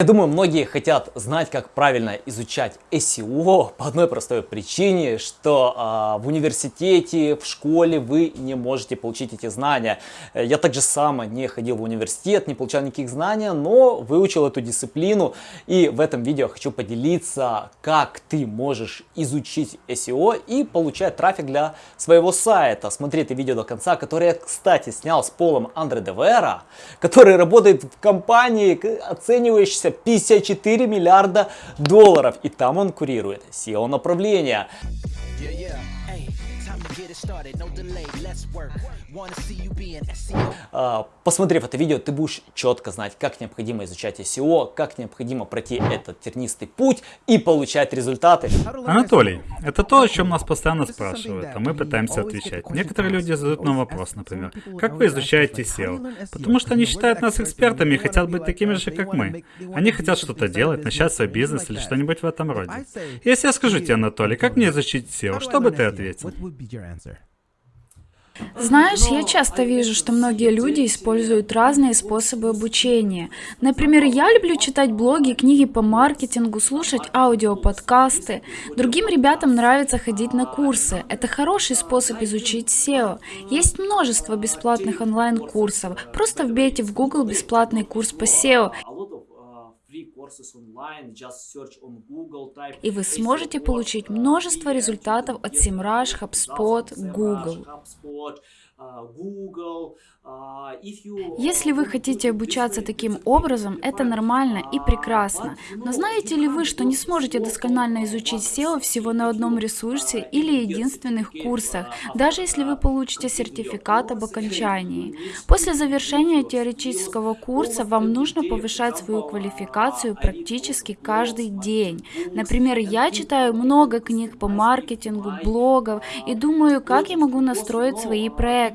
Я думаю, многие хотят знать, как правильно изучать SEO по одной простой причине, что э, в университете, в школе вы не можете получить эти знания. Я также сам не ходил в университет, не получал никаких знаний, но выучил эту дисциплину. И в этом видео хочу поделиться, как ты можешь изучить SEO и получать трафик для своего сайта. Смотри это видео до конца, которое я, кстати, снял с Полом Андре Девера, который работает в компании, оценивающейся 54 миллиарда долларов. И там он курирует SEO направления. Yeah, yeah. А, посмотрев это видео, ты будешь четко знать, как необходимо изучать SEO, как необходимо пройти этот тернистый путь и получать результаты. Анатолий, это то, о чем нас постоянно спрашивают, а мы пытаемся отвечать. Некоторые люди задают нам вопрос, например, как вы изучаете SEO? Потому что они считают нас экспертами и хотят быть такими же, как мы. Они хотят что-то делать, начать свой бизнес или что-нибудь в этом роде. Если я скажу тебе, Анатолий, как мне изучить SEO, что бы ты ответил? Знаешь, я часто вижу, что многие люди используют разные способы обучения. Например, я люблю читать блоги, книги по маркетингу, слушать аудиоподкасты. Другим ребятам нравится ходить на курсы. Это хороший способ изучить SEO. Есть множество бесплатных онлайн-курсов. Просто вбейте в Google бесплатный курс по SEO. И вы сможете получить множество результатов от SEMrush, HubSpot, Google. Google, а, Если вы хотите обучаться таким образом, это нормально и прекрасно. Но знаете ли вы, что не сможете досконально изучить SEO всего на одном ресурсе или единственных курсах, даже если вы получите сертификат об окончании? После завершения теоретического курса вам нужно повышать свою квалификацию практически каждый день. Например, я читаю много книг по маркетингу, блогов и думаю, как я могу настроить свои проекты,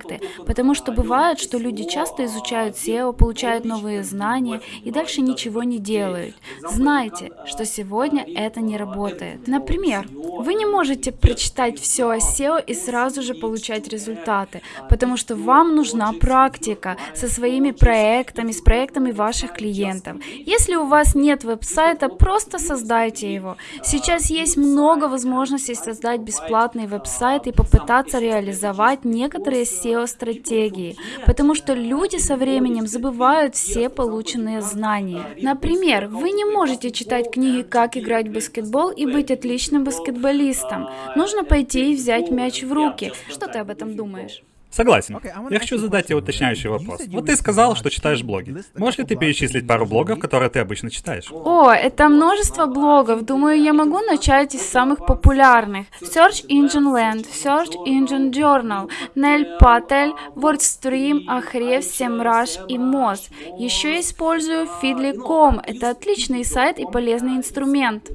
потому что бывает, что люди часто изучают SEO, получают новые знания и дальше ничего не делают. Знайте, что сегодня это не работает. Например, вы не можете прочитать все о SEO и сразу же получать результаты, потому что вам нужна практика со своими проектами, с проектами ваших клиентов. Если у вас нет веб-сайта, просто создайте его. Сейчас есть много возможностей создать бесплатный веб-сайт и попытаться реализовать некоторые SEO-стратегии, потому что люди со временем забывают все полученные знания. Например, вы не можете читать книги «Как играть в баскетбол» и быть отличным баскетболистом. Нужно пойти и взять мяч в руки. Что ты об этом думаешь? Согласен. Я хочу задать тебе уточняющий вопрос. Вот ты сказал, что читаешь блоги. Можешь ли ты перечислить пару блогов, которые ты обычно читаешь? О, это множество блогов. Думаю, я могу начать из самых популярных. Search Engine Land, Search Engine Journal, Nell Patel, WordStream, Ahrefs, SEMrush и Moz. Еще использую Feedly.com. Это отличный сайт и полезный инструмент.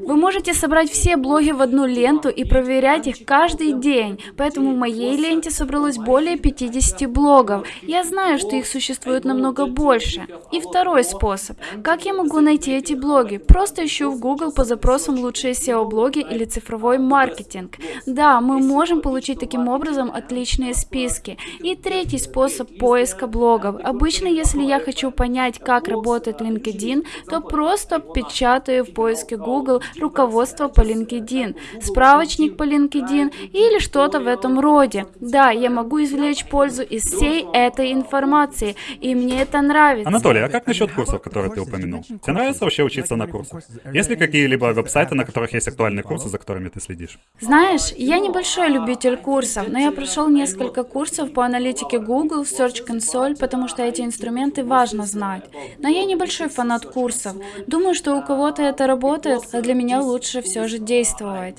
Вы можете собрать все блоги в одну ленту и проверять их каждый день, поэтому в моей ленте собралось более 50 блогов. Я знаю, что их существует намного больше. И второй способ. Как я могу найти эти блоги? Просто ищу в Google по запросам лучшие SEO-блоги или цифровой маркетинг. Да, мы можем получить таким образом отличные списки. И третий способ поиска блогов. Обычно, если я хочу понять, как работает LinkedIn, то просто печатаю в поиске Google руководство по LinkedIn, справочник по LinkedIn или что-то в этом роде. Да, я могу извлечь пользу из всей этой информации, и мне это нравится. Анатолий, а как насчет курсов, которые ты упомянул? Тебе нравится вообще учиться на курсах? Есть ли какие-либо веб-сайты, на которых есть актуальные курсы, за которыми ты следишь? Знаешь, я небольшой любитель курсов, но я прошел несколько курсов по аналитике Google, Search Console, потому что эти инструменты важно знать. Но я небольшой фанат курсов. Думаю, что у кого-то это работает, а для меня лучше все же действовать.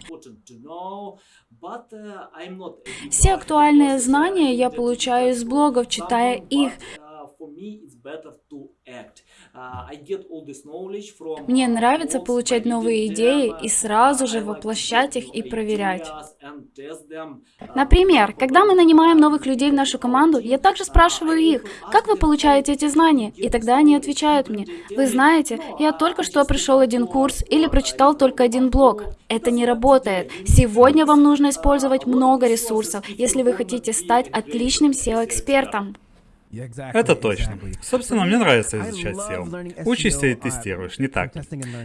Все актуальные знания я получаю из блогов, читая их. Мне нравится получать новые идеи и сразу же воплощать их и проверять. Например, когда мы нанимаем новых людей в нашу команду, я также спрашиваю их, как вы получаете эти знания? И тогда они отвечают мне, вы знаете, я только что пришел один курс или прочитал только один блог. Это не работает. Сегодня вам нужно использовать много ресурсов, если вы хотите стать отличным SEO-экспертом. Это точно. Собственно, мне нравится изучать SEO. Учишься и тестируешь, не так ли?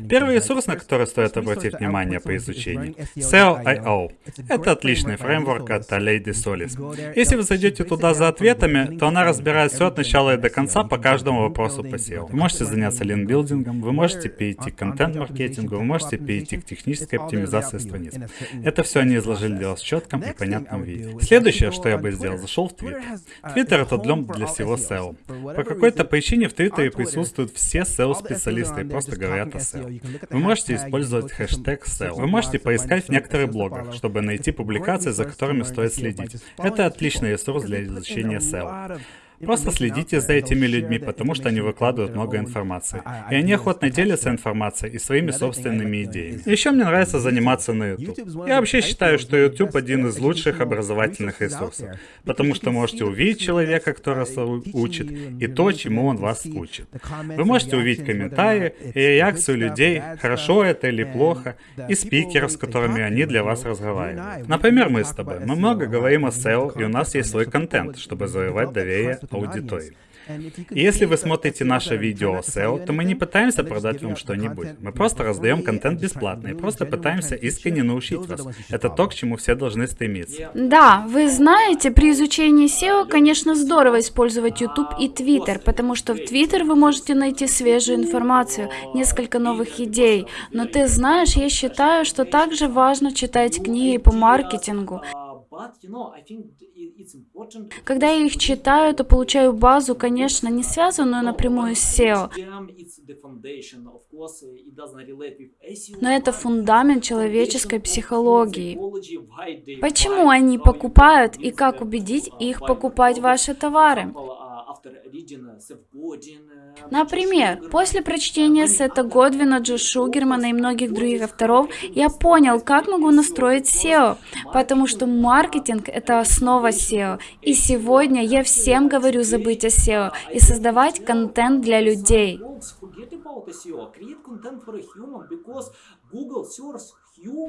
Первый ресурс, на который стоит обратить внимание по изучению, SEO.io. Это отличный фреймворк от Lady Solis. Если вы зайдете туда за ответами, то она разбирает все от начала и до конца по каждому вопросу по SEO. Вы можете заняться линкбилдингом, вы можете перейти к контент-маркетингу, вы можете перейти к технической оптимизации страниц. Это все они изложили для вас в четком и понятном виде. Следующее, что я бы сделал, зашел в Twitter. Twitter это для всего SEO. По какой-то причине в Твиттере присутствуют все SEO-специалисты и просто говорят о SEO. Вы можете использовать хэштег SEO. Вы можете поискать в некоторых блогах, чтобы найти публикации, за которыми стоит следить. Это отличный ресурс для изучения SEO. Просто следите за этими людьми, потому что они выкладывают много информации. И они охотно делятся информацией и своими собственными идеями. Еще мне нравится заниматься на YouTube. Я вообще считаю, что YouTube один из лучших образовательных ресурсов, потому что можете увидеть человека, который вас учит, и то, чему он вас учит. Вы можете увидеть комментарии и реакцию людей, хорошо это или плохо, и спикеров, с которыми они для вас разговаривают. Например, мы с тобой. Мы много говорим о SEO, и у нас есть свой контент, чтобы завоевать доверие аудитории. И если вы смотрите наше видео о SEO, то мы не пытаемся продать вам что-нибудь. Мы просто раздаем контент бесплатно и просто пытаемся искренне научить вас. Это то, к чему все должны стремиться. Да, вы знаете, при изучении SEO, конечно, здорово использовать YouTube и Twitter, потому что в Twitter вы можете найти свежую информацию, несколько новых идей. Но ты знаешь, я считаю, что также важно читать книги по маркетингу. Когда я их читаю, то получаю базу, конечно, не связанную напрямую с SEO, но это фундамент человеческой психологии. Почему они покупают и как убедить их покупать ваши товары? Например, после прочтения Сета Годвина, Джо Шугермана и многих других авторов, я понял, как могу настроить SEO, потому что маркетинг — это основа SEO. И сегодня я всем говорю забыть о SEO и создавать контент для людей.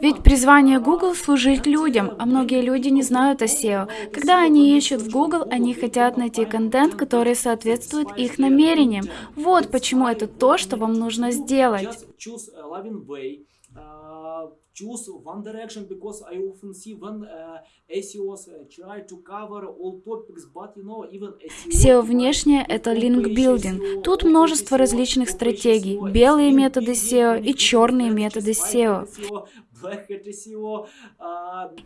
Ведь призвание Google служить людям, а многие люди не знают о SEO. Когда они ищут в Google, они хотят найти контент, который соответствует их намерениям. Вот почему это то, что вам нужно сделать choose One Direction because I often see when uh, SEOs try to cover all topics, but you know, even SEO... Внешнее — это линкбилдинг. Тут множество различных стратегий. Белые методы SEO и черные методы SEO.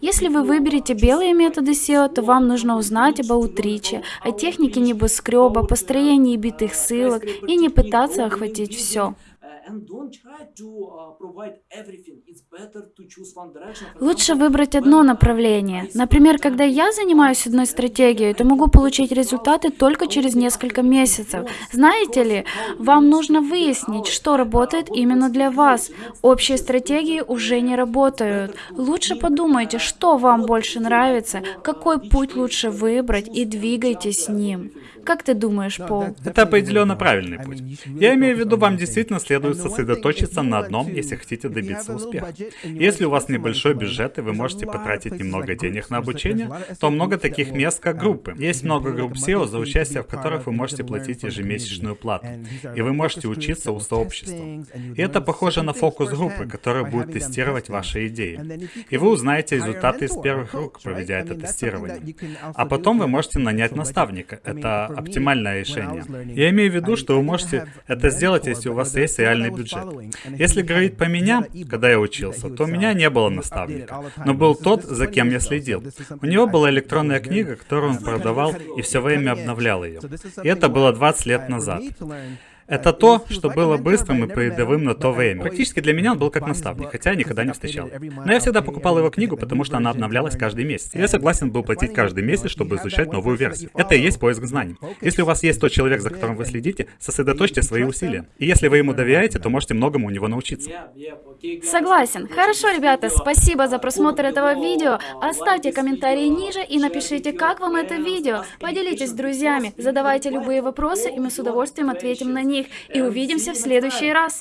Если вы выберете белые методы SEO, то вам нужно узнать об аутриче, о технике небоскреба, построении битых ссылок и не пытаться охватить все. Лучше выбрать одно направление. Например, когда я занимаюсь одной стратегией, то могу получить результаты только через несколько месяцев. Знаете ли, вам нужно выяснить, что работает именно для вас. Общие стратегии уже не работают. Лучше подумайте, что вам больше нравится, какой путь лучше выбрать и двигайтесь с ним. Как ты думаешь, Пол? Это определенно правильный путь. Я имею в виду, вам действительно следует сосредоточиться на одном, если хотите добиться успеха. Если у вас небольшой бюджет и вы можете потратить немного денег на обучение, то много таких мест, как группы. Есть много групп SEO, за участие в которых вы можете платить ежемесячную плату. И вы можете учиться у сообщества. И это похоже на фокус-группы, которые будут тестировать ваши идеи. И вы узнаете результаты из первых рук, проведя это тестирование. А потом вы можете нанять наставника. Это оптимальное решение. Я имею в виду, что вы можете это сделать, если у вас есть реальный бюджет. Если говорить по меня, когда я учился, то у меня не было наставника, но был тот, за кем я следил. У него была электронная книга, которую он продавал и все время обновлял ее. И это было 20 лет назад. Это то, что было быстрым и передовым на то время. Практически для меня он был как наставник, хотя я никогда не встречал. Но я всегда покупал его книгу, потому что она обновлялась каждый месяц. Я согласен был платить каждый месяц, чтобы изучать новую версию. Это и есть поиск знаний. Если у вас есть тот человек, за которым вы следите, сосредоточьте свои усилия. И если вы ему доверяете, то можете многому у него научиться. Согласен. Хорошо, ребята, спасибо за просмотр этого видео. Оставьте комментарии ниже и напишите, как вам это видео. Поделитесь с друзьями, задавайте любые вопросы, и мы с удовольствием ответим на них них и увидимся в следующий раз.